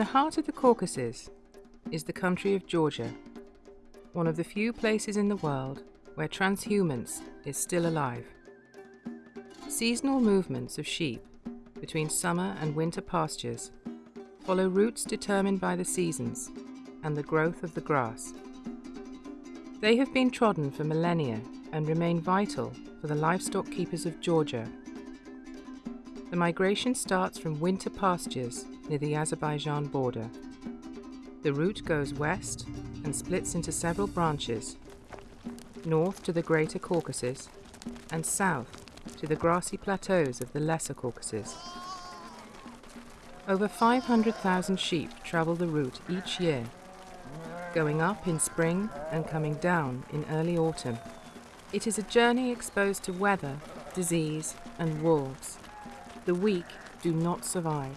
In the heart of the Caucasus is the country of Georgia, one of the few places in the world where transhumance is still alive. Seasonal movements of sheep between summer and winter pastures follow routes determined by the seasons and the growth of the grass. They have been trodden for millennia and remain vital for the livestock keepers of Georgia. The migration starts from winter pastures near the Azerbaijan border. The route goes west and splits into several branches north to the Greater Caucasus and south to the grassy plateaus of the Lesser Caucasus. Over 500,000 sheep travel the route each year, going up in spring and coming down in early autumn. It is a journey exposed to weather, disease, and wolves. The weak do not survive,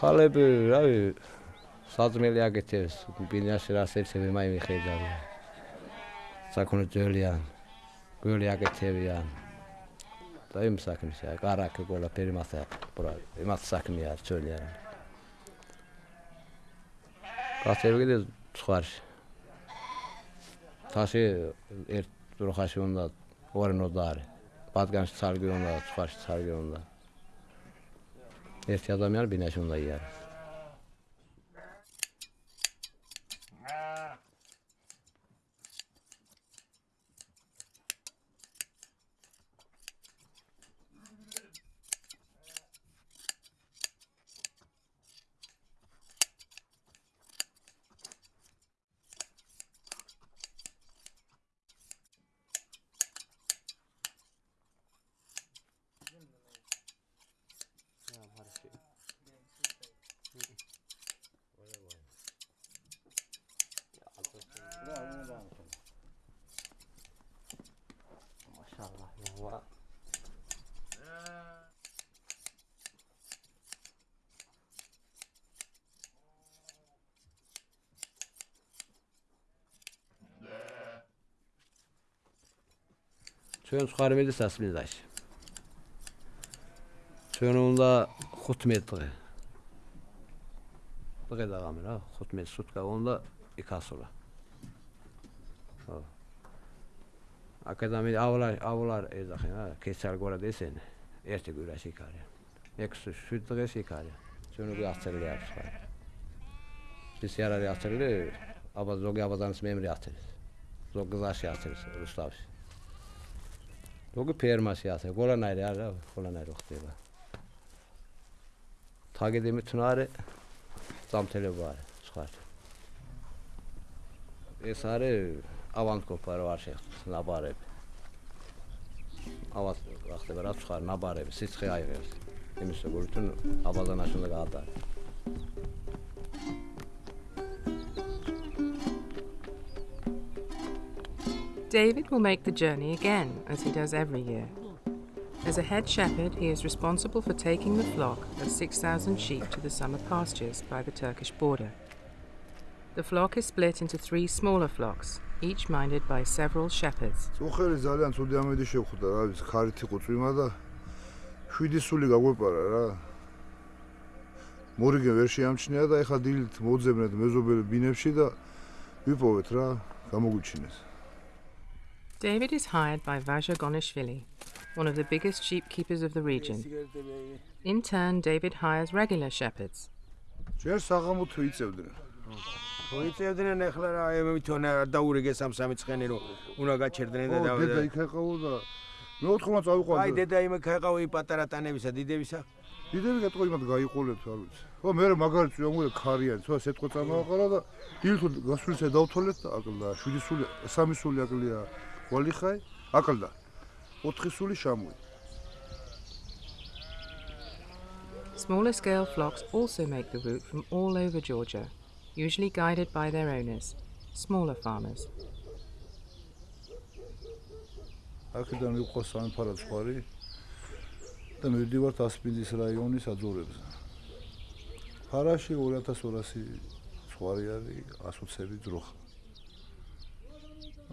ხალები რავი საძმელი აკეთებს ბინაში რას ეცემი მაიმე ხედავია საქონლოძველიან გველი აკეთებიან და იმ საქმისა კარაკი ყველაფერი მას აკეთებს იმას საქმეა ძველიან. გასევი კიდე სხვაში თაში ერთ როხაში უნდა ორნოდარი ბატკანში ცარგი უნდა სხვაში ცარგი უნდა. احتیاط میار بینشون دایی Bravo, bravo, bravo. Maşallah yuva. Çön çıkarmaydı səsimiz aç. Çönunda xutmetli. Bu qədər amir ha, xutmet sutka onda ikas ola. აკადემი აულა აულა ეძახენ რა კეცარ გორა დესენ ერთი გვირაში იქარია 6-7 დღეში იქარია ჩვენ უკვე აღწერილი აქვს ხარ ის არ არის აღწერილი აბა ზოგი აბადანს მემრი აღწერს ზოგი გზაში აღწერს რუსთავში როგორ ფერმაში ასე ყველანაირი არა ყველანაირი ხდება. თაგედემი თნარე ზამთელება არის სხვა. ეს არის ავანტკოპა რა არ შეხს ნაბარები ავას რა ხდება რა სხვა ნაბარები სიცხე აიღებს იმის როგორ თუ აბაზანაში უნდა გაატარო David will make the journey again, as he does every year. As a head shepherd, he is responsible for taking the flock of 6,000 sheep to the summer pastures by the Turkish border. The flock is split into three smaller flocks, each minded by several shepherds. მორიგე ვერ შეამჩნია და ეხა დილით მოძებნეთ მეზობელი ბინებში და ვიპოვეთ რა გამოგვიჩინეს David is hired by Vaja Gonishvili, one of the biggest sheep keepers of the region. In turn, David hires regular shepherds. ვიწევდნენ ახლა რა მე თვითონ დაურიგე სამ-სამი ცხენი რომ უნდა გაჩერდნენ და და დედა იქ ეყავდა მე ოთხმა წავიყვანდა აი დედა იმ ქაიყავი პატარა ტანებისა დიდებისა? დიდები გეტყვი მათ გაიყოლეთ არ ვიცი. ხო მე მაგარი წვიომული ქარიანი თო სეტყვა წამოაყარა და დილით გასულსა დავთვალეთ. და აკლდა შვიდი სული სამი სული აკლია გვალიხაი აკლდა. 4 სული შამუი. Smaller scale flocks also make the route from all over Georgia, usually guided by their owners, smaller farmers. აქედან იყო სამი ფარა ცხვარი და მივდივართ ასპინძის რაიონის აძორებზე. ფარაში 2200 ცხვარი არის, 120 ძროხა.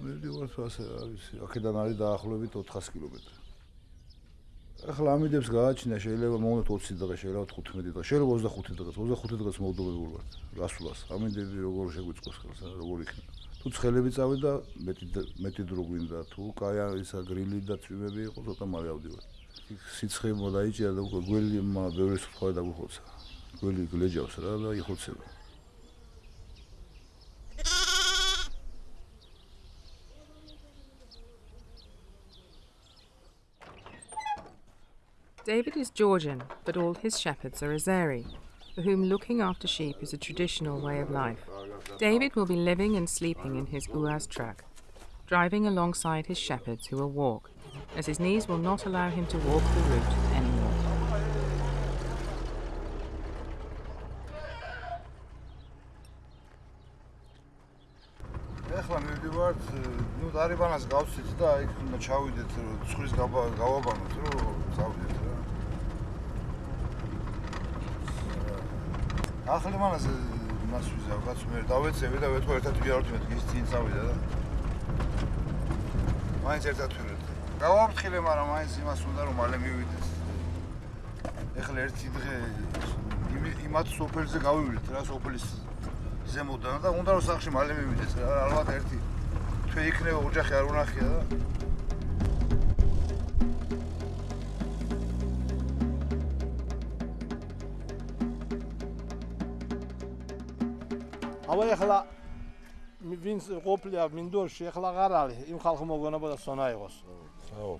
მივდივართ ასე, ვიცი, აქედან არის დაახლოებით 400 კილომეტრი. ახლა ამიდებს გააჩინა შეიძლება მომდოთ 20 დღე, შეიძლება 15 დღე, შეიძლება 25 დღე, 25 დღეს მოვდობები ვართ. რასულას, ამიდები როგორ შეგვიწყოს ხელს, როგორ იქნება. თუ ცხელები წავიდა, მეტი მეტი დრო გვინდა, თუ კაი ისა გრილი და წვიმები იყო, ცოტა მალე ავდივარ. სიცხე მოდაიჭირა და უკვე გველი ბევრი სხვა დაგვიხოცა. გველი გლეჯავს რა და იხოცება. David is Georgian, but all his shepherds are Azeri, for whom looking after sheep is a traditional way of life. David will be living and sleeping in his Uaz truck, driving alongside his shepherds who will walk, as his knees will not allow him to walk the route anymore. ეხლა მივდივართ, ნუ დარიბანას გავცით და იქ უნდა ჩავიდეთ, ცხრის გავაბანოთ, რომ წავიდეთ ახლა მანას მას ვიზავ, კაც მე დავეცები და ვეთქვა ერთად ვიარო მე ის წინ წავიდა და მაინც ერთად ვიარო. გავაფრთხილე, მაგრამ მაინც იმას უნდა რომ მალე მივიდეს. ეხლა ერთი დღე იმათ სოფელზე გავივიდეთ რა სოფლის ზემოდან და უნდა რომ სახში მალე მივიდეს რა ალბათ ერთი თვე იქნება ოჯახი არ უნახია და ეხლა ვინც ყოფილია მინდორში ეხლა აღარ არის იმ ხალხი მოგონებოდა სონა იყოს. აო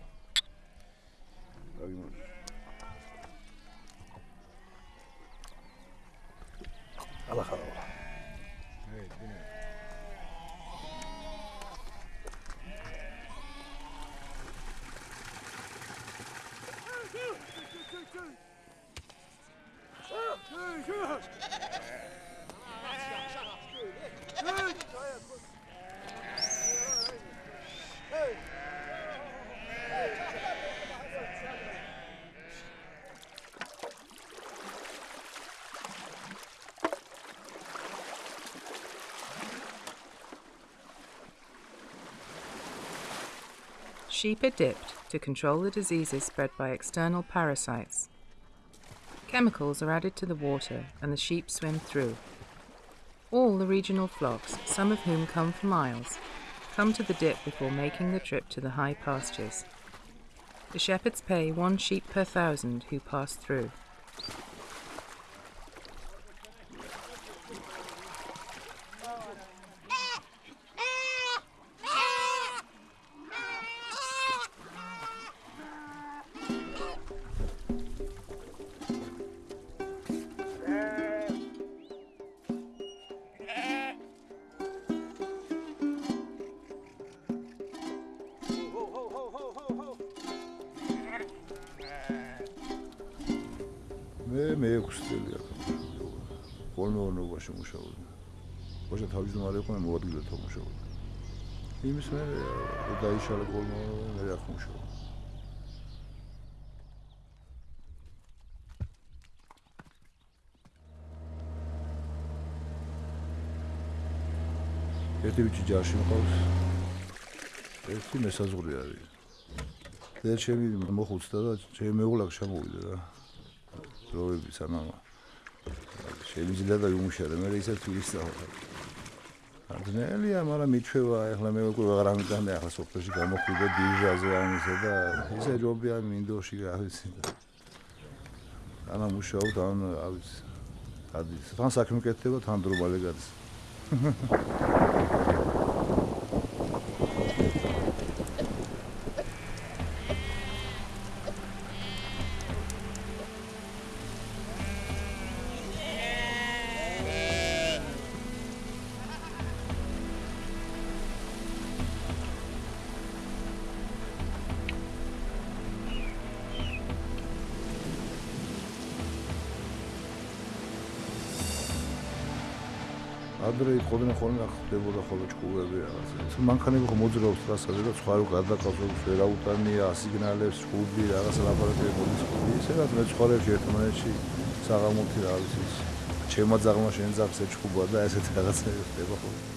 Sheep are dipped to control the diseases spread by external parasites. Chemicals are added to the water and the sheep swim through. All the regional flocks, some of whom come for miles, come to the dip before making the trip to the high pastures. The shepherds pay one sheep per thousand who pass through. მე დაიშალა პოლმეონო მე აქ მუშაობდი. ერთი ბიჭი ჯარში მყავს. ერთი მესაზღვრე არის. და ჩემი მოხუცდა და ჩემი მეუღლა შემოვიდა რა. დროები სანამ შეიძლება და იმუშავე მე ისე თვისავ ადნელია მაგრამ მიჩვევა ახლა მე უკვე აღარ ამიტანე ახლა სოფელში გამოხვიდე დიჟაზე ამისა და ისე ჯობია მინდოში რა ვიცი ანა მუშაობ თან რა ვიცი ადის. თან საქმე კეთდება თან დრო ბალე გადის ხოლმე ახ ხდებოდა ხოლმე ჭკუები რაღაცა მანქანები ხო მოძრაობს ტრასაზე და სხვა რო გადაკავებს ვერაუტანია ასიგნალებს ჭკუები რაღაცა ლაბორატორია მოდის. ისე რა მეცხოვრებში ერთმანეთში საღამოთი რა არის ის ჩემმა ძაღლმა შენ ძაღლს ეჭკუბა და ესეთი რაღაცები ხდება ხოლმე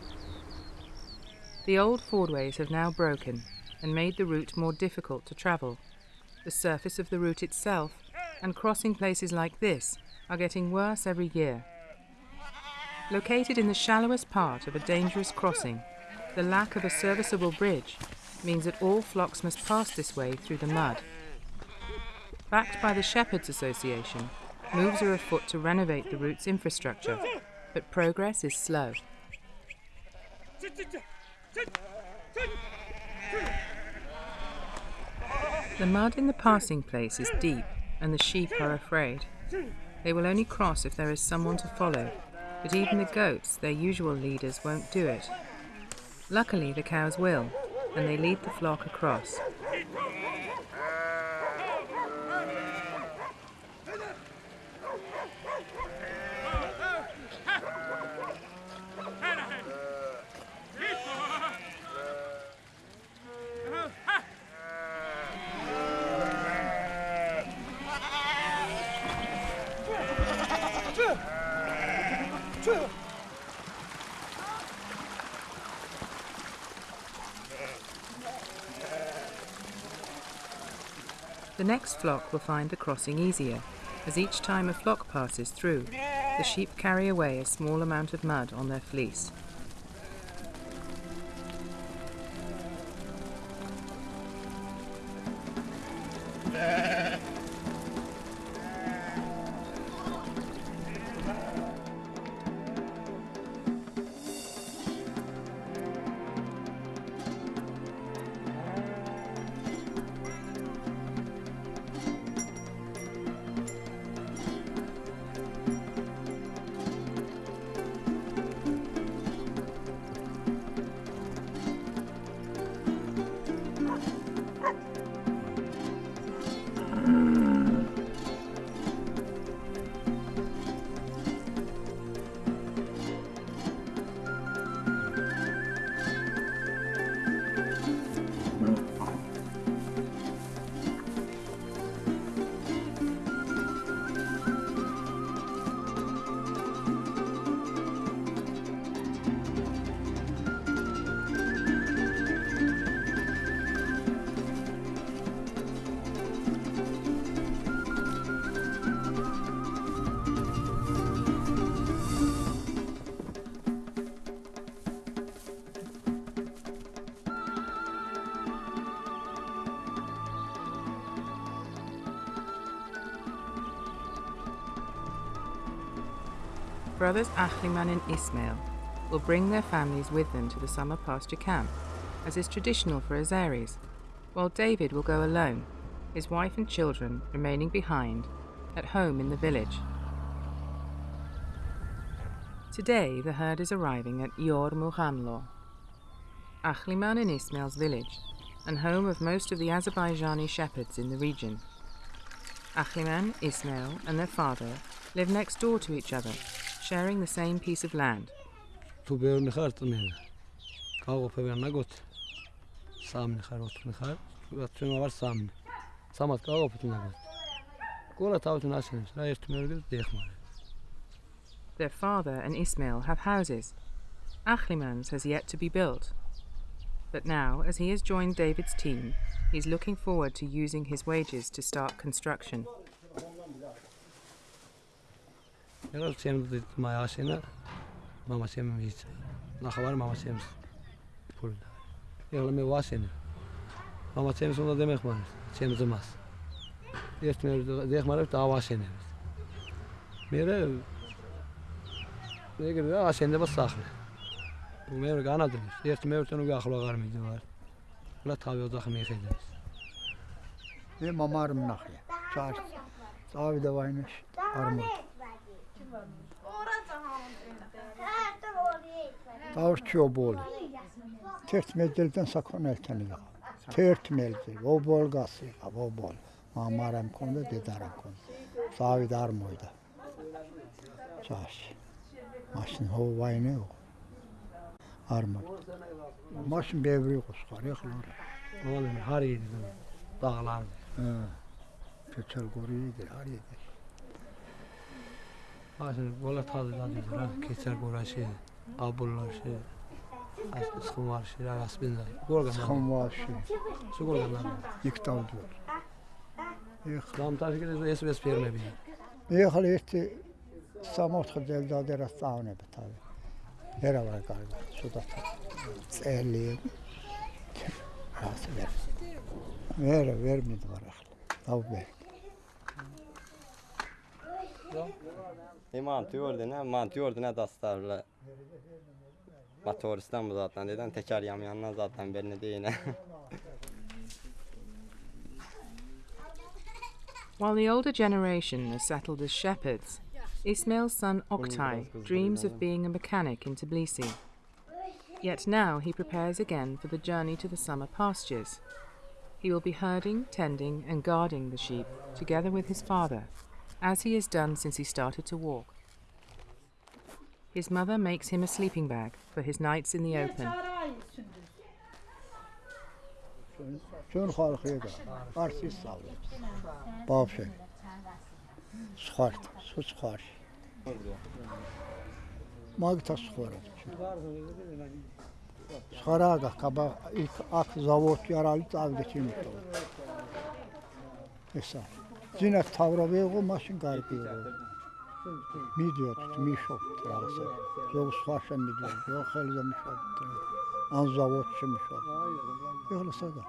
The old fordways have now broken and made the route more difficult to travel. The surface of the route itself and crossing places like this are getting worse every year. Located in the shallowest part of a dangerous crossing, the lack of a serviceable bridge means that all flocks must pass this way through the mud. Backed by the Shepherds Association, moves are afoot to renovate the route's infrastructure, but progress is slow. The mud in the passing place is deep, and the sheep are afraid. They will only cross if there is someone to follow, but even the goats, their usual leaders, won't do it. Luckily, the cows will, and they lead the flock across. The next flock will find the crossing easier, as each time a flock passes through, the sheep carry away a small amount of mud on their fleece. Brothers Achliman and Ismail will bring their families with them to the summer pasture camp, as is traditional for Azeris, while David will go alone, his wife and children remaining behind at home in the village. Today, the herd is arriving at Yor Muhanlo, Achliman and Ismail's village, and home of most of the Azerbaijani shepherds in the region. Achliman, Ismail, and their father live next door to each other, sharing the same piece of land. Their father and Ismail have houses. Achliman's has yet to be built. But now, as he has joined David's team, he's looking forward to using his wages to start construction. ეხლა ჩემს მააშენა მამასემ ის ნახავარ მამასემს ფული და ეხლა მე ვაშენე მამასემს უნდა დემეხმაროს ჩემს ძმას. ერთ მე დეხმარებს და ავაშენებს მე ეგრე რა აშენდება სახლი მე განადებს ერთ მე ერთენ უკვე ახლო აღარ მიდივარ ეხლა თავი ოთახი მიხედავს მე მამა არ მნახია. ჩარ წავიდა ვაინაში არ მოდი Davış çoğu Tört medelden sakon elteni yok. Tört meldi, o bol gası, o bol. Mamarem konuda, dedarem konuda. Savi dar mıydı? Çarşı. Maşın hava vayne yok. Armut. Maşın bevri kuskar, yakılır. Oğlum her yedi dağlar. Köçel koruyordu, her yedi. Maşın böyle tadı da diyor, keçer koruyor. აბულაში სხუმარში რა გასპინდა როგორ განა სხუმარში როგორ განა იქ დავდივარ ეხლა დამტაშკირეს ეს ეს ფერმები. ეხლა ერთი 60 დელდადე რას წავნებ თავი. ერა ვარ კარგა ცუდად წელი. რას ვერ ვერ ვერ მიდვარ ახლა დავბერ Dastarla. Motoristan mı zaten zaten belli değil. While the older generation is settled as shepherds, Ismail's son Oktay dreams of being a mechanic in Tbilisi. Yet now he prepares again for the journey to the summer pastures. He will be herding, tending, and guarding the sheep together with his father, as he has done since he started to walk. His mother makes him a sleeping bag for his nights in the open. ძინა თავრობი იყო მაშინ გარკვი იყო. მიდიოთ მიშობთ რაღაცა. ზოგ სხვა შემიდიოთ ზოგ ხელზე მიშობთ. ან ზავოდში მიშობთ. ეხლა სადა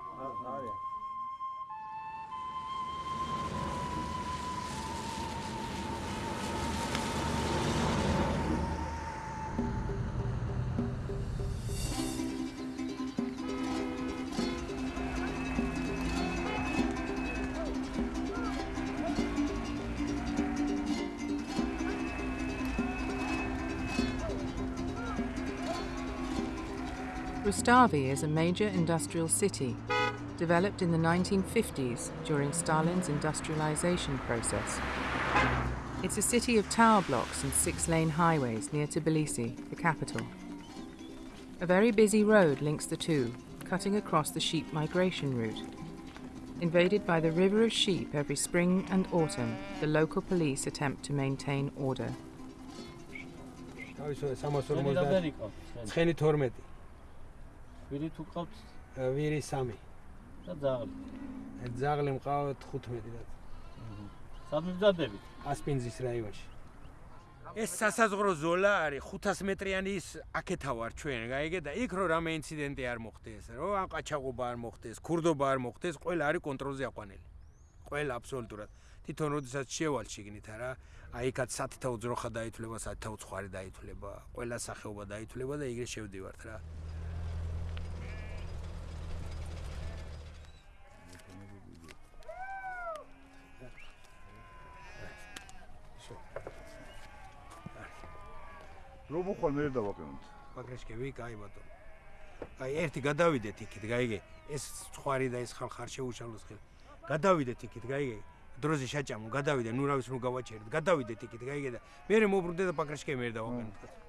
Rustavi is a major industrial city, developed in the 1950s during Stalin's industrialization process. It's a city of tower blocks and six lane highways near Tbilisi, the capital. A very busy road links the two, cutting across the sheep migration route. Invaded by the river of sheep every spring and autumn, the local police attempt to maintain order. ცხენი 12 ვირი თუ ყავთ ვირი 3 და ძაღლი. ძაღლი მყავთ 15 და სად მიბძადებით? ასპინძის რაიონში. ეს სასაზღვრო ზოლა არის 500 მეტრიანი ის აქეთა ვარ ჩვენ, გაიგე და იქ რო რამე ინციდენტი არ მოხდეს, რო ან ყაჩაღობა არ მოხდეს, ქურდობა არ მოხდეს, ყველა არის კონტროლზე აყვანილი. ყველა აბსოლუტურად. თვითონ როდესაც შევალ შიგნით არა, აი იქაც სათითო უძროხა დაითვლება, სათითო უცხარი დაითვლება, ყველა სახეობა დაითვლება და იგრე შევდივართ რა. რომ უხვალ მე დავაყენოთ. პაკრეშკევი, კაი ბატონო. აი ერთი გადავიდეთ იქით, გაიგე? ეს ხვარი და ეს ხალხ არ შეუშალოს ხელ. გადავიდეთ იქით, გაიგე? დროზე შაჭამო, გადავიდე, ნუ რა ვიცი, ნუ გავაჩერეთ. გადავიდეთ იქით, გაიგე და მე მოbrunდე და პაკრეშკევი მე დავაყენოთ.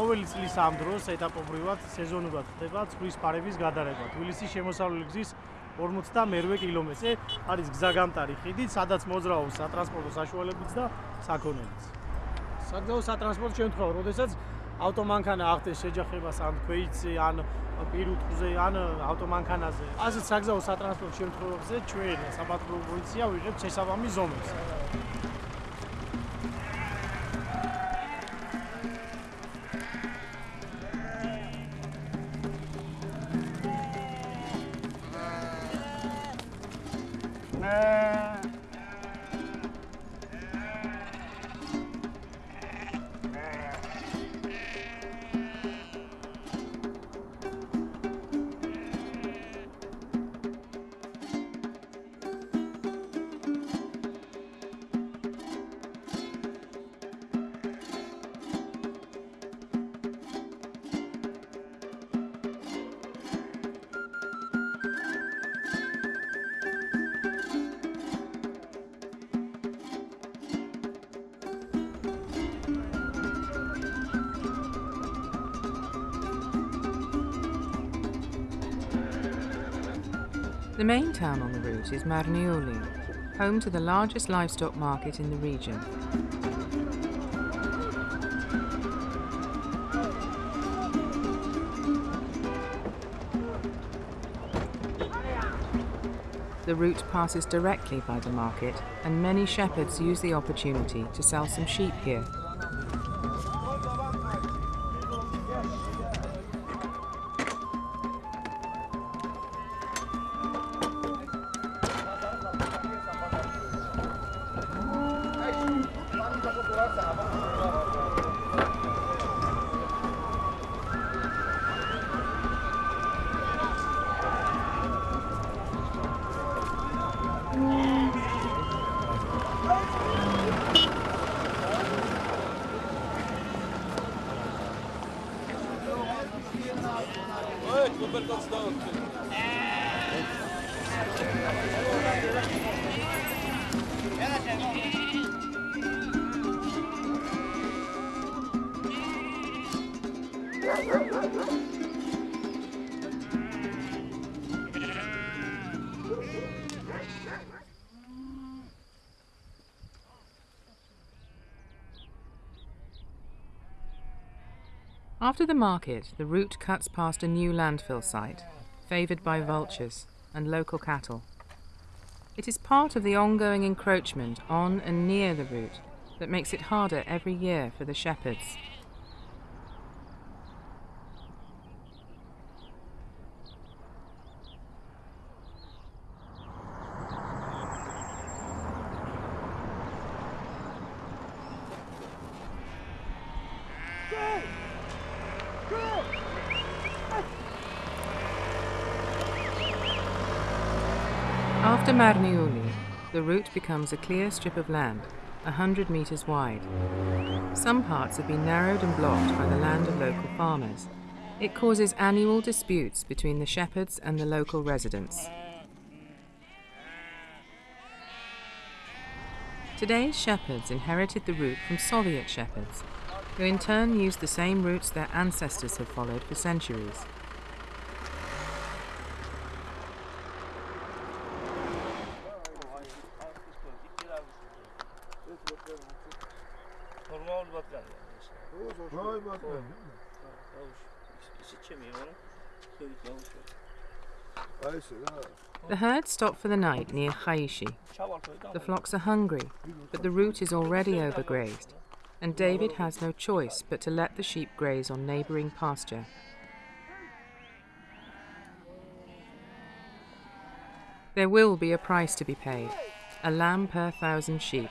ყოველი წლის ამ დროს ეტაპობრივად სეზონურად ხდება წყლის ფარების გადარება. თბილისის შემოსავლელი გზის 58 კილომეტრზე არის გზაგამტარი ხიდი, სადაც მოძრაობს სატრანსპორტო საშუალებიც და საქონელიც. საგზაო სატრანსპორტო შემთხვევა, როდესაც ავტომანქანა ახდენს შეჯახებას ან ქვეითზე, ან პირუტყზე, ან ავტომანქანაზე. ასეთ საგზაო სატრანსპორტო შემთხვევებზე ჩვენ საპატრულო პოლიცია ვიღებთ შესაბამის ზომებს. Man. The main town on the route is Marneuli, home to the largest livestock market in the region. The route passes directly by the market, and many shepherds use the opportunity to sell some sheep here. Ой, Клубер Толстон. Yeah, yeah, yeah. After the market, the route cuts past a new landfill site, favoured by vultures and local cattle. It is part of the ongoing encroachment on and near the route that makes it harder every year for the shepherds. After Marneuli, becomes a clear strip of land, a hundred metres wide. Some parts have been narrowed and blocked by the land of local farmers. It causes annual disputes between the shepherds and the local residents. Today's shepherds inherited the route from Soviet shepherds, who in turn used the same routes their ancestors had followed for centuries. The herd stop for the night near Khaishi. The flocks are hungry, but the route is already overgrazed, and David has no choice but to let the sheep graze on neighbouring pasture. There will be a price to be paid a lamb per thousand sheep.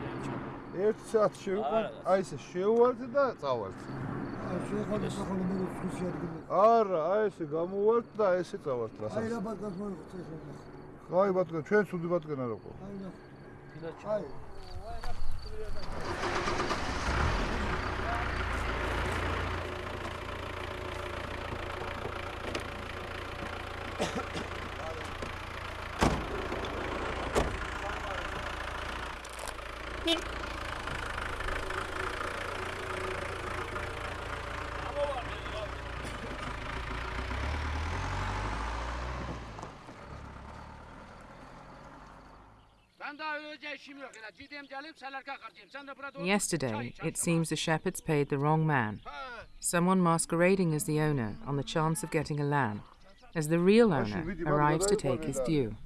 ერთ საათს შევიყვანთ, აი ესე შეუვალთ და წავალთ. შეხვალთ ხოლმე მე ხუსი ადგილი. არა, აი ესე გამოვალთ და ესე წავალთ რასაც. აი რა ბატკანს მოიღოთ ეს რა. აი ბატკან, ჩვენ ცუდი ბატკან არ აყო. აი რა. აი. Thank you. Yesterday, it seems the shepherds paid the wrong man, someone masquerading as the owner on the chance of getting a lamb, as the real owner arrives to take his due.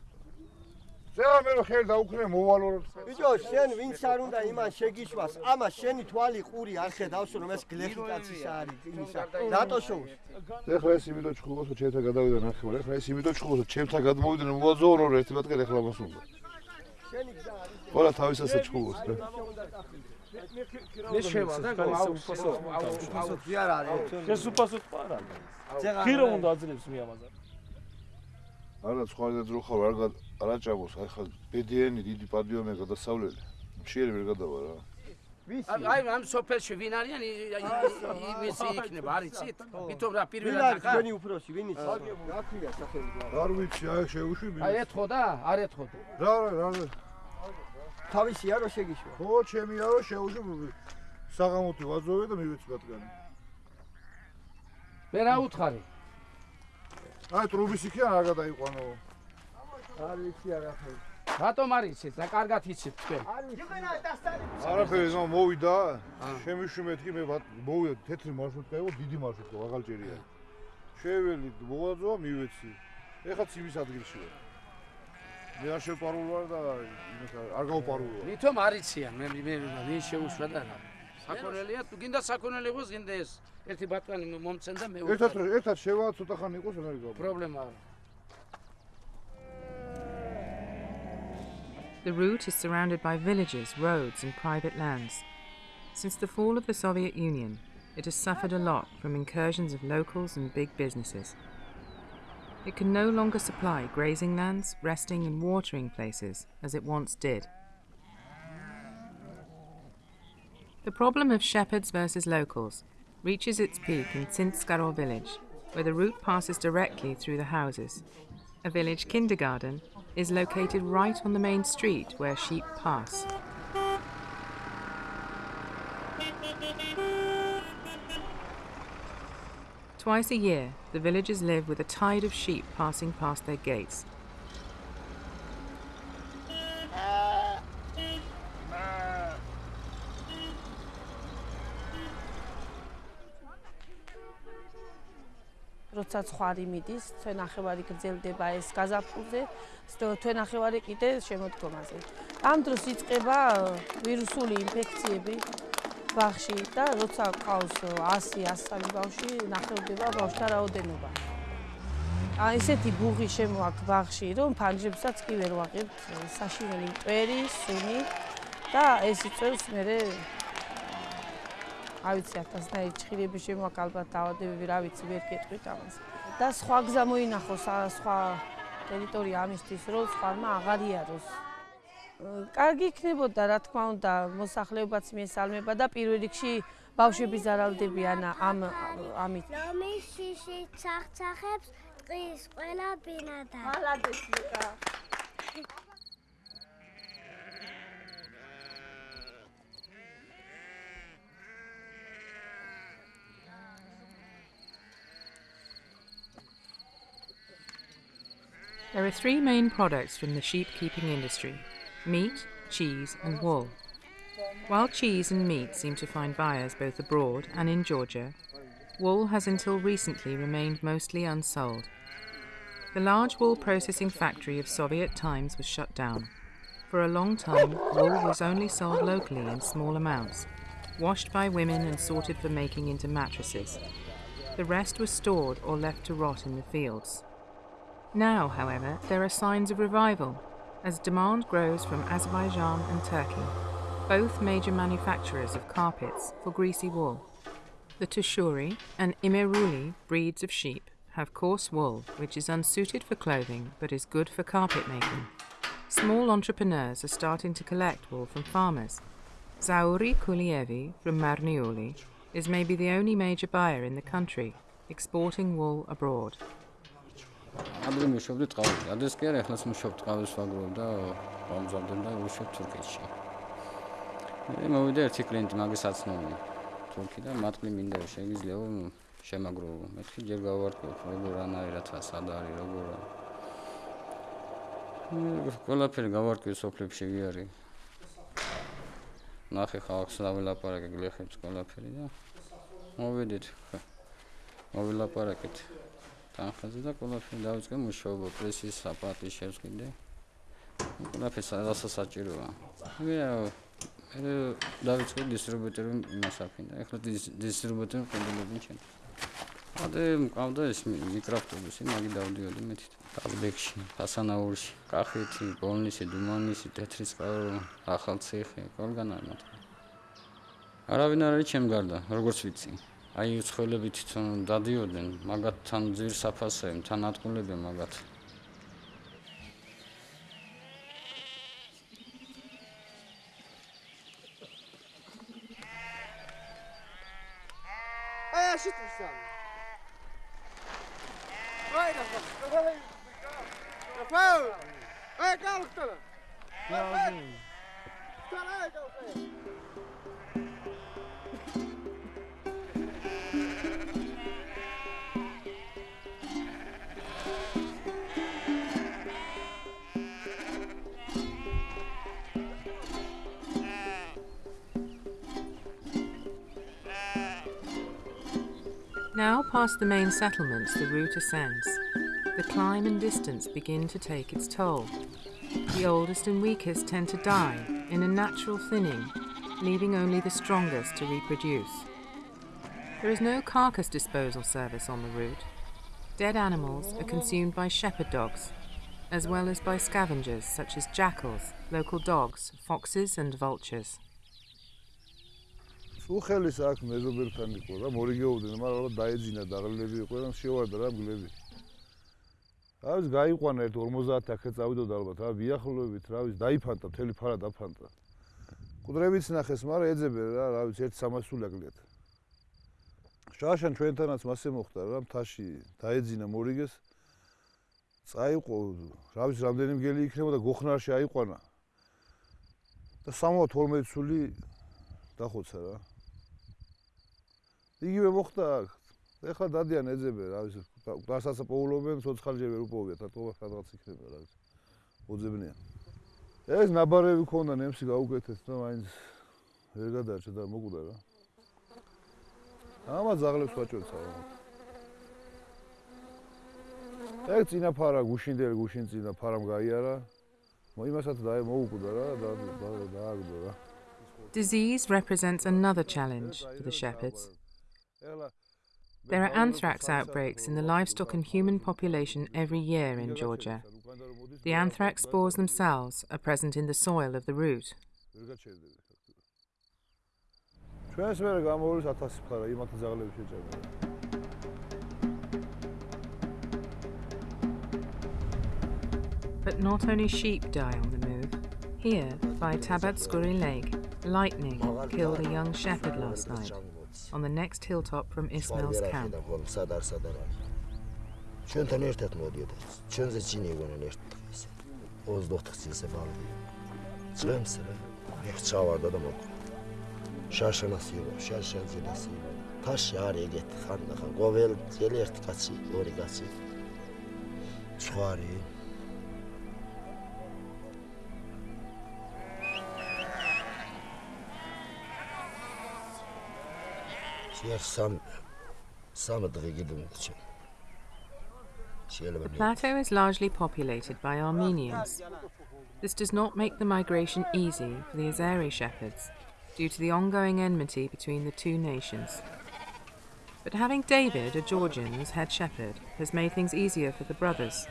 ზეა მე რო ხელი დაუქნე მოვალო რომ ბიჭო შენ ვინც არ უნდა იმან შეგიშვას ამა შენი თვალი ყური არ ხედავს რომ ეს გლეხი კაცის არის იმისა რატო შოუს ეხლა ეს იმითო ჩხუბოს რომ ჩემთან გადავიდა ნახევარ ეხლა ეს იმითო ჩხუბოს რომ ჩემთან გადმოვიდნენ მოაძოვრო რომ ერთი ბატკენ ეხლა მას უნდა შენი გზა არის ყველა თავისასაც ჩხუბოს რა. მე შევა და აუფასო აუფასო ზიარ არის ეს? უფასო არის ხირო უნდა აძლევს მე ამაზე არა სხვა და ძრო ხარ არ არა ჭაბოს აი ხა ბედიანი დიდი პადიომე გადასავლელი. მშიერი ვერ გადავა რა. აი ამ სოფელში ვინ არიან? ის იქნება არიცით ვითომ რა პირველად ვინ არის ჩვენი უფროსი ვინ ის რა ქვია სახელი არ ვიცი აი შეუშვი აი ეთხო და არ ეთხო რა რა რა თავისია რო შეგიშვა. ხო ჩემია რო შეუშვი საღამოთი ვაძოვე და მივეცი ბატკანი. მე რა უთხარი? აი ტრუბის იქია რა გადაიყვანო. არ ვიცი არა ხო რატომ არ იცით რა კარგად იცით თქვენ. არაფერი ზო მოვიდა. შემიშვი მეთქი მე მოვიდა თეთრი მარშრუტკა იყო დიდი მარშრუტკა ვაღალჭერია. შეველი მოაძოა მივეცი. ეხა ციმის ადგილში ვარ მე არ შეპარულ ვარ და არ გავპარულო ვითომ არ იციან მე მე ვინ შეუშვა და რა საქონელია თუ გინდა საქონელი იყოს გინდა ეს ერთი ბატონი მომცენ და მე ერთად ერთად შევა ცოტა ხანი იყოს რა გიგო პრობლემა არა The route is surrounded by villages, roads, and private lands. Since the fall of the Soviet Union, it has suffered a lot from incursions of locals and big businesses. It can no longer supply grazing lands, resting, and watering places as it once did. The problem of shepherds versus locals reaches its peak in Tsintskaro village, where the route passes directly through the houses. A village kindergarten is located right on the main street where sheep pass. Twice a year, the villagers live with a tide of sheep passing past their gates. როცა ცხარი მიდის, თვენახევარი გრძელდება ეს გაზაფხულზე, თვენახევარი კიდე შემოდგომაზე. ამ დროს იწყება ვირუსული ინფექციები ბავში და როცა ყავს 100-103 ბავში, ნახევდება ბავშთა რაოდენობა. აი ესეთი ბუღი შემოაქვს ბავში, რომ ფანჯებსაც კი ვერ ვაღებთ საშინელი მტვერი, სუნი და ეს იწევს მე არ ვიცი 1000-ნაირი ჭხირები შემოაქვს ალბათ დაავადებები, რა ვიცი, ვერ გეტყვით ამას. და სხვა გზა მოინახოს, სხვა ტერიტორია ამისთვის, რომ სხვამა აღარ იაროს. კარგი იქნებოდა, რა თქმა უნდა, მოსახლეობაც მიესალმება და პირველ რიგში ბავშვები ზარალდებიან ამ ამით. ლომის შიში ცახცახებს ტყის ყველა ბინადა. მალადეს ლუკა. There are three main products from the sheep keeping industry meat, cheese, and wool. While cheese and meat seem to find buyers both abroad and in Georgia, wool has until recently remained mostly unsold. The large wool processing factory of Soviet times was shut down. For a long time, wool was only sold locally in small amounts, washed by women and sorted for making into mattresses. The rest was stored or left to rot in the fields. Now, however, there are signs of revival as demand grows from Azerbaijan and Turkey, both major manufacturers of carpets for greasy wool. The Tushuri and Imeruli breeds of sheep have coarse wool which is unsuited for clothing but is good for carpet making. Small entrepreneurs are starting to collect wool from farmers. Zauri Kulievi from Marneuli is maybe the only major buyer in the country exporting wool abroad. ადრე მუშაობდი ტყავში. ადრეს კი არა, ეხლაც მუშაობ ტყავის ვაგროვ და გამზავდენ და ვუშავ თურქეთში. მე მოვიდა ერთი კლიენტი მაგის აცნობი. თურქი და მატყლი მინდა შეგიძლია შემაგროვო. მეთქი ჯერ გავარკვევ, როგორ ანაირად სად არის, როგორ ყველაფერი გავარკვევ სოფლებში ვიარი. ნახე ხალხს დავილაპარაკე გლეხებს ყველაფერი და მოვიდით. მოვილაპარაკეთ. თანხაზე და ყველაფერი დავიწყე მუშაობა პრესის საპატი შევსკიდე. ყველაფერს რასაც საჭიროა. მე მე დავიწყე დისტრიბუტორი მასაფინ და ეხლა დისტრიბუტორი ყიდულობენ ჩემ. ადე მყავდა ეს მიკროფტობუსი, მაგი დავდიოდი მეთით. ტალბექში, ფასანაურში, კახეთი, ბოლნისი, დუმანისი, თეთრისწყარო, ახალციხე, ყველგან არის მათ. არავინ არ არის ჩემ გარდა, როგორც ვიცი. აი უცხოელები თვითონ დადიოდნენ მაგათთან ძირ საფასე თან ატყულებენ მაგათ the main settlements the route ascends. The climb and distance begin to take its toll. The oldest and weakest tend to die in a natural thinning, leaving only the strongest to reproduce. There is no carcass disposal service on the route. Dead animals are consumed by shepherd dogs, as well as by scavengers such as jackals, local dogs, foxes, and vultures. უხელის აქ მეზობერთან იყო რა მორიგეობდნენ მაგრამ ალბათ დაეძინა დაღლილები იყო და შევარდა რა მგლები რა ვიცი გაიყვანა ერთ 50 აქე წავიდოდა ალბათ რა ბიახლოვებით რა ვიცი დაიფანტა მთელი ფარა დაფანტა. კუდრებიც ნახეს მაგრამ ეძებე რა რა ვიცი ერთ 300 სული აკლიათ შაშან ჩვენთანაც მასე მოხდა რა მთაში დაეძინა მორიგეს. წაიყო რა ვიცი რამდენი მგელი იქნებოდა გოხნარში აიყვანა. და 72 სული დახოცა რა იგივე მოხდა აქ. ეხლა დადიან ეძებე, რა ვიცი, დასაცა პოულობენ, ცოცხალჯერ ვერ უპოვიათ, ატყობა სადღაც იქნება, რა ვიცი. ოძებნიან. ეს ნაბარები ქონდა ნემსი გაუკეთეს და მაინც ვერ გადაარჩა და მოკვდა რა. ამა ზაღლებს ვაჭროცა. ეგ წინა ფარა გუშინდელი გუშინ წინა ფარამ გაიარა. მოიმასაც და მოუკვდა რა და დააგდო რა. Disease represents another challenge for the shepherds. There are anthrax outbreaks in the livestock and human population every year in Georgia. The anthrax spores themselves are present in the soil of the route. But not only sheep die on the move. Here, by Tabatskuri Lake, lightning killed a young shepherd last night on the next hilltop from Ismail's camp. ხვარი The plateau is largely populated by Armenians. This does not make the migration easy for the Azeri shepherds due to the ongoing enmity between the two nations. But having David, a Georgian, as head shepherd has made things easier for the brothers.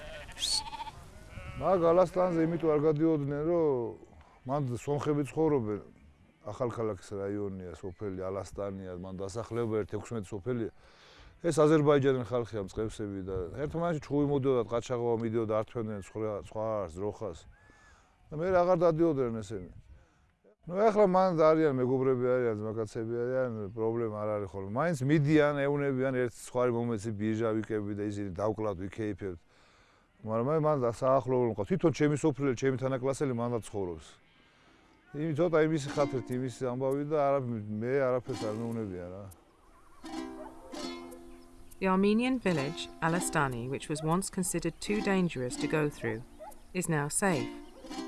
მაგ ალასტანზე იმიტომ არ გადიოდნენ რომ მან სომხები ცხოვრობენ ახალქალაქის რაიონია, სოფელი ალასტანია, მან დასახლება 16 სოფელია. ეს აზერბაიჯანის ხალხია მწყებსები და ერთმანეთში ჩხუბი მოდიოდა, ყაჩაღობა მიდიოდა, ართვენდნენ სხვა სხვა ძროხას. და მე აღარ დადიოდნენ ესენი. ну ახლა მან არიან მეგობრები არიან ძმაკაცები არიან პრობლემა არ არის ხოლმე მაინც მიდიან ეუნებიან ერთ სხვა მომენტში ბიჟა ვიკები და ისინი დავკლავთ ვიქეიფებთ მაგრამ მე მან საახლოვო მყავს თვითონ ჩემი სოფლელი ჩემი თანაკლასელი მან დაცხოვრობს იმი ცოტა იმის ხათრით იმის ამბავი და არა მე არაფერს არ მეუნებია რა The Armenian village, Alastani, which was once considered too dangerous to go through, is now safe,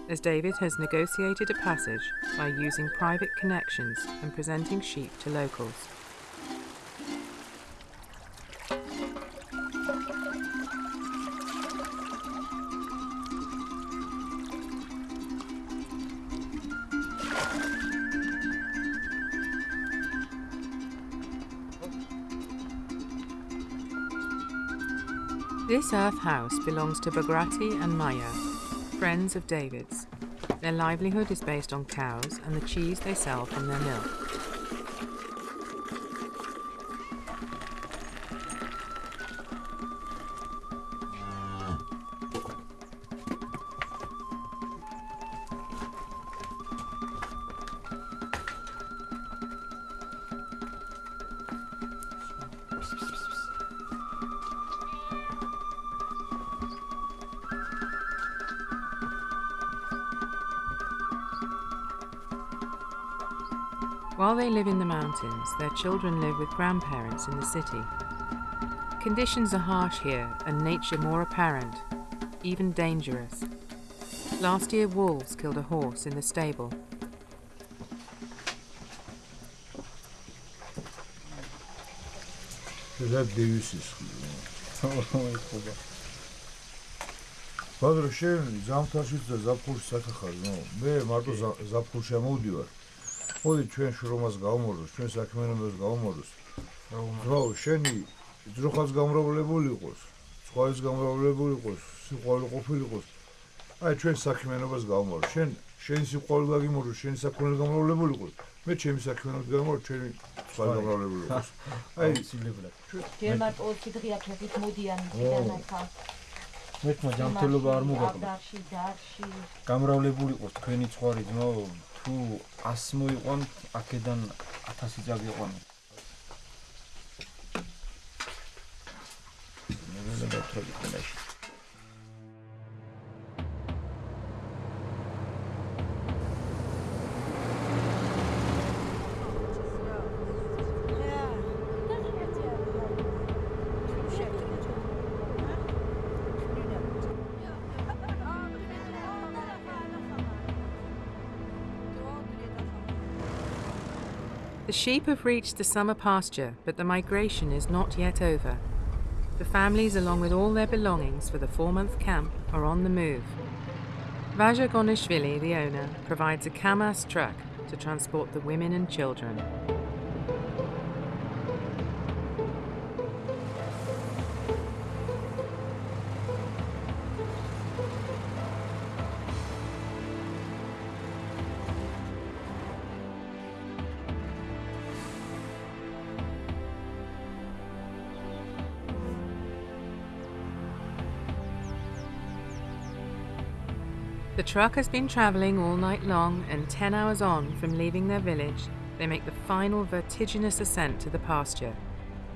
as David has negotiated a passage by using private connections and presenting sheep to locals. This earth house belongs to Bagrati and Maya, friends of David's. Their livelihood is based on cows and the cheese they sell from their milk. mountains, their children live with grandparents in the city. Conditions are harsh here and nature more apparent, even dangerous. Last year, wolves killed a horse in the stable. და დევისის ბადრო შენ ზამთარშიც და ზაფხულში საკახარ ნო მე მარტო ზაფხულში ამოვდივარ მოდი ჩვენ შრომას გავმოროს, ჩვენ საქმიანობას გავმოროს. ძრავო, შენი ძროხაც გამრავლებული იყოს, სხვაიც გამრავლებული იყოს, სიყვარული ყოფილიყოს. აი ჩვენ საქმიანობას გავმორო. შენ შენი სიყვარული გაგიმორო, შენი საქმიანი გამრავლებული იყოს. მე ჩემი საქმიანობით გამოვარ, ჩემი სხვაი გამრავლებული იყოს. აი სულებლად. ჯერ მარტო 20 დღეა ფეხით მოდიან დანახა. მეთქმა ჯანმრთელობა არ მოგაკლდა. დარში, დარში. გამრავლებულიყოს თქვენი ცხვარი ძმაო. თუ 100 მოიყვან აქედან 1000 წაგიყვან მე მე დათხები ხოლაში sheep have reached the summer pasture, but the migration is not yet over. The families, along with all their belongings for the four month camp, are on the move. Vaja Gonishvili, the owner, provides a Kamaz truck to transport the women and children. Truck has been travelling all night long, and 10 hours on from leaving their village, they make the final vertiginous ascent to the pasture,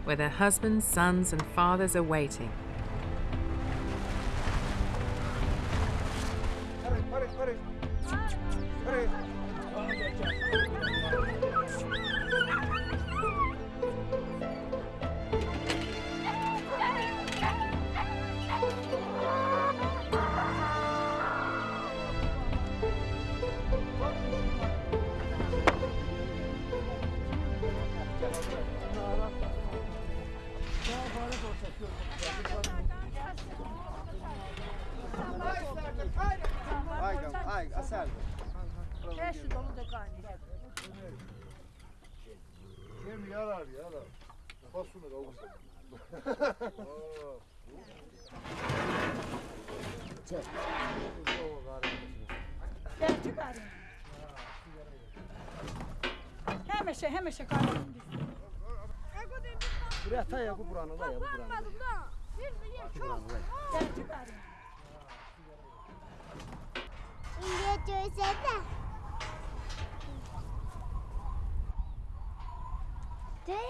where their husbands, sons, and fathers are waiting.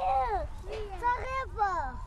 Sorry, sorry,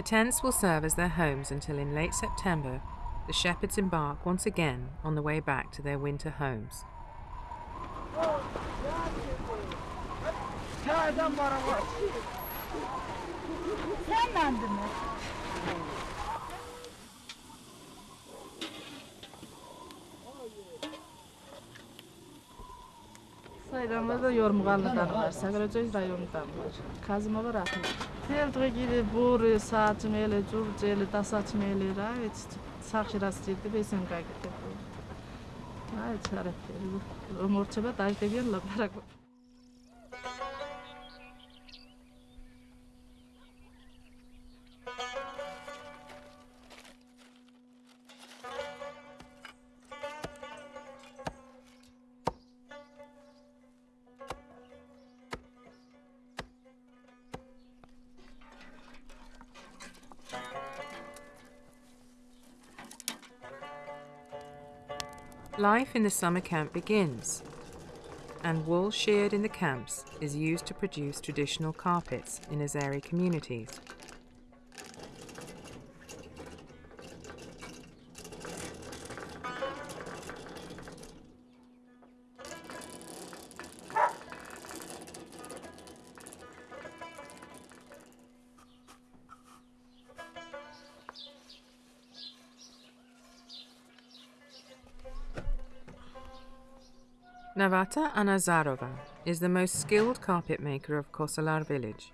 The tents will serve as their homes until in late September the shepherds embark once again on the way back to their winter homes. Da Yormuğanlı'dan var, rayonundan var, Rahmetli. თელდღე კიდე ბურე, საჭმელი, ძურძელი, დასაჭმელი რა, ვიცით, სახში რა სჭირდება, ისე მოგაკეთებთ. აი, ეს არაფერი. რომ ორჩება დაიდებიან ლაპარაკობ. Life in the summer camp begins, and wool sheared in the camps is used to produce traditional carpets in Azeri communities. Navata Anazarova is the most skilled carpet maker of Kosalar village.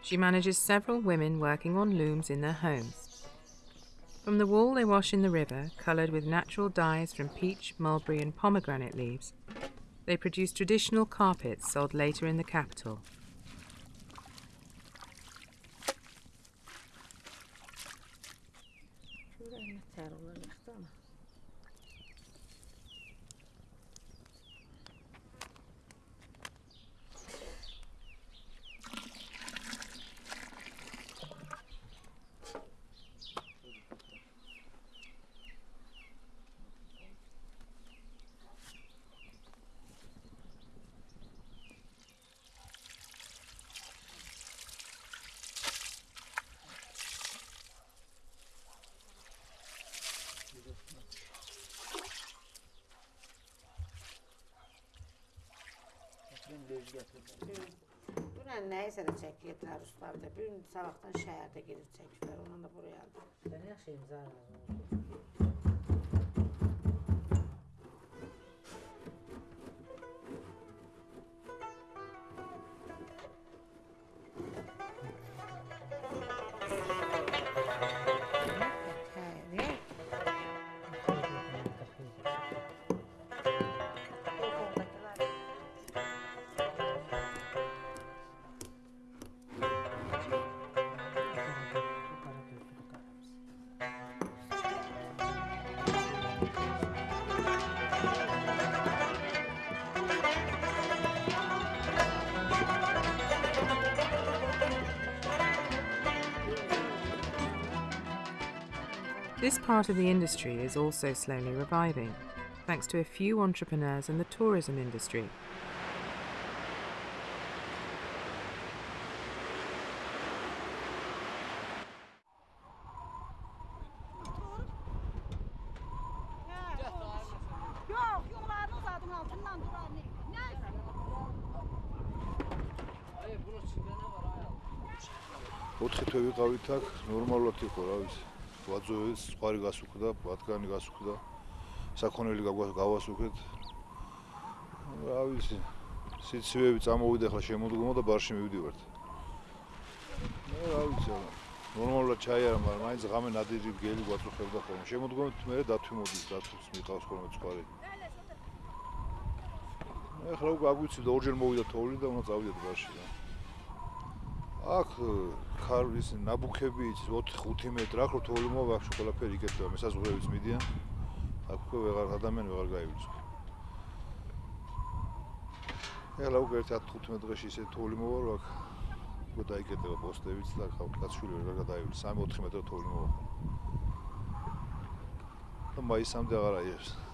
She manages several women working on looms in their homes. From the wool they wash in the river, coloured with natural dyes from peach, mulberry, and pomegranate leaves, they produce traditional carpets sold later in the capital. Dünən nəyisə də çəkiyətlər ustavda. Bir gün sabahdan şəhərdə gedib çəkiblər. Ondan da buraya aldım. Ben yaxşıyım zaten. This part of the industry is also slowly reviving, thanks to a few entrepreneurs in the tourism industry. Yox, yollarını uzadım altından duran. Nəysə. ოთხი თვე ვიყავით აქ, ნორმალურად იყო, რა ვიცი. ვაძოეს, სხვარი გასუქდა, ბათგანი გასუქდა. საქონელი გავ- გავასუქეთ. რა ვიცი. სიცივეები წამოვიდა ხა შემოდგომა და ბარში მივდივართ. ნუ რა ვიცი. რა. ნორმალურად ჩაი არა, მაგრამ მაინც ღამე ნადირი გელი გვაწუხებდა ხოლმე. შემოდგომით მე დათვი მოდის, დათვს მიყავს ხოლმე სხვარი. ეხლა უკვე აგვიცი და ორჯერ მოვიდა თოვლი და უნდა წავიდეთ ბარში რა. აქ ხარ ის ნაბუქები იცი 4-5 მეტრ აქ რო თოვლი მოვახშო ყველაფერი იკეთება მესაზღვრეებიც მიდიან. აქ უკვე ვეღარ ადამიანი ვეღარ გაივლიცო ეხლა უკვე 1-15 დღეში ისე თოვლი მოვა აქ უკვე დაიკეთება პოსტებიც და კაცშვილი ვეღარ გადაივლის 3-4 მეტრი თოვლი მოვა. და მაისამდე აღარ აიღებს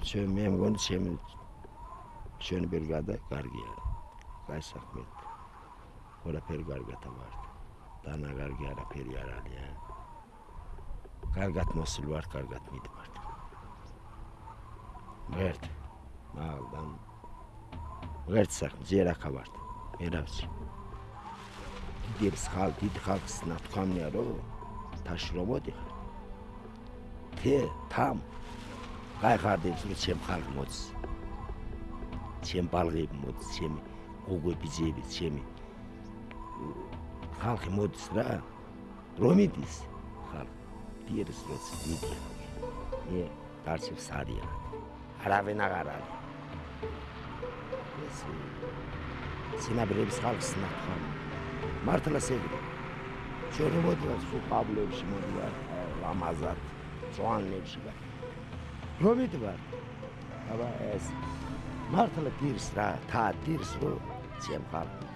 ჩემ მე მგონი ჩემ შენ ბერგადა კარგია. კაი საქმე. ყველაფერი კარგად ამართ. დანა კარგი არაფერი არ არის. კარგად მოსულ ვარ, კარგად მიდმართ. ღერთ. მაგდან ღერთ საქმე ზერა ხავართ. ერავს. დიდებს ხალ, დიდ ხალხს ნათქვამია რომ თაშრომოდი ხარ. თე, თამ, გაიხარდებს რომ ჩემ ხალხ მოც ჩემ ბალღები მოც ჩემი გოგოები ძიები ჩემი ხალხი მოდის რა რომ იდის ხალხ დიერს როც მიდია მე დარჩებს არია არავენ აღარ არის ეს სინაბრების ხალხს ნახავ მართლა სეგრე ჩვენ მოდივარ სულ პაბლებში მოდივარ ლამაზად ძვანებში და Tirth Tirth